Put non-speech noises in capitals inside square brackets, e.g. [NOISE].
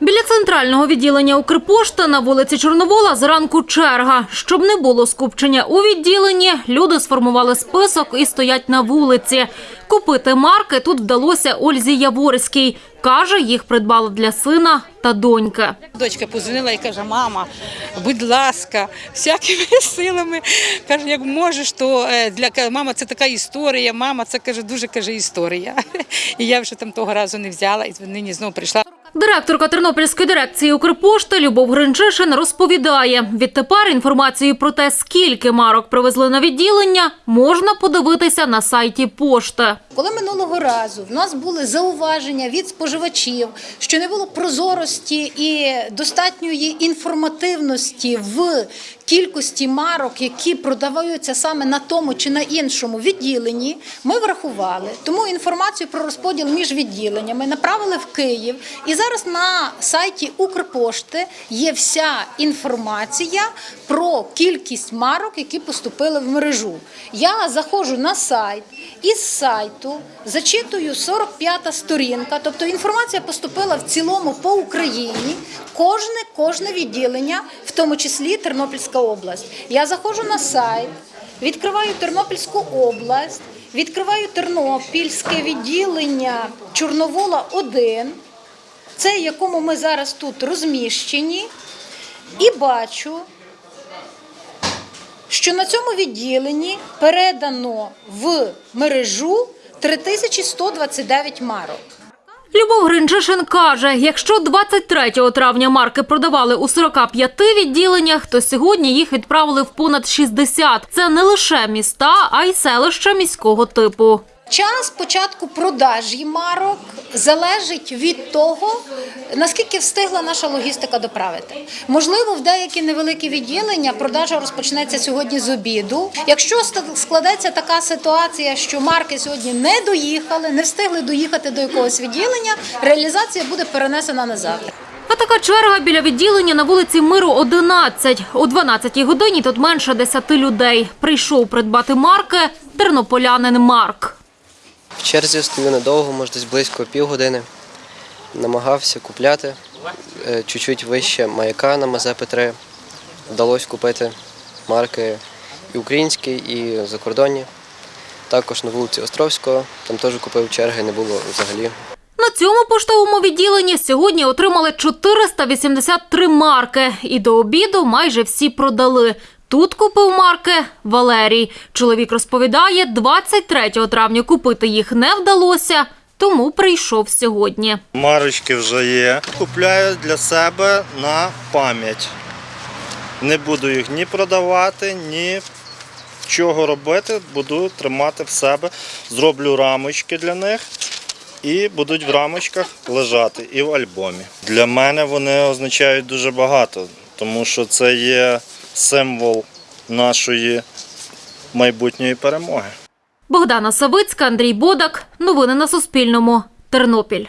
Біля центрального відділення Укрпошти на вулиці Чорновола зранку черга. Щоб не було скупчення у відділенні, люди сформували список і стоять на вулиці. Купити марки тут вдалося Ользі Яворській. Каже, їх придбала для сина та доньки. Дочка позвонила і каже: мама, будь ласка, всякими [LAUGHS] силами. Каже, як можеш, то е, для мама це така історія. Мама, це каже, дуже каже історія. [LAUGHS] І я вже там того разу не взяла, і нині знову прийшла. Директорка Тернопільської дирекції Укрпошти Любов Гринчишин розповідає, відтепер інформацію про те, скільки марок привезли на відділення, можна подивитися на сайті пошти. Коли минулого разу в нас були зауваження від споживачів, що не було прозорості і достатньої інформативності в кількості марок, які продаваються саме на тому чи на іншому відділенні, ми врахували. Тому інформацію про розподіл між відділеннями направили в Київ. І зараз на сайті Укрпошти є вся інформація про кількість марок, які поступили в мережу. Я заходжу на сайт із сайту, зачитую 45-та сторінка, тобто інформація поступила в цілому по Україні. Кожне, кожне відділення, в тому числі Тернопільська область. Я заходжу на сайт, відкриваю Тернопільську область, відкриваю Тернопільське відділення Чорновола 1, це якому ми зараз тут розміщені, і бачу, що на цьому відділенні передано в мережу 3129 марок. Любов Гринчишин каже, якщо 23 травня марки продавали у 45 відділеннях, то сьогодні їх відправили в понад 60. Це не лише міста, а й селища міського типу. Час початку продажі марок залежить від того, наскільки встигла наша логістика доправити. Можливо, в деякі невеликі відділення продажа розпочнеться сьогодні з обіду. Якщо складеться така ситуація, що марки сьогодні не доїхали, не встигли доїхати до якогось відділення, реалізація буде перенесена на завтра. А така черга біля відділення на вулиці Миру 11. О 12 годині тут менше 10 людей. Прийшов придбати марки тернополянин Марк. В черзі стою недовго, може десь близько півгодини. Намагався купляти е, чуть-чуть вище маяка на Мазепи-3. Вдалося купити марки і українські, і закордонні. Також на вулиці Островського, там теж купив черги, не було взагалі. На цьому поштовому відділенні сьогодні отримали 483 марки. І до обіду майже всі продали. Тут купив марки Валерій. Чоловік розповідає, 23 травня купити їх не вдалося, тому прийшов сьогодні. Марочки вже є. Купляю для себе на пам'ять. Не буду їх ні продавати, ні чого робити. Буду тримати в себе. Зроблю рамочки для них і будуть в рамочках лежати і в альбомі. Для мене вони означають дуже багато, тому що це є символ нашої майбутньої перемоги. Богдана Савицька, Андрій Бодак. Новини на Суспільному. Тернопіль.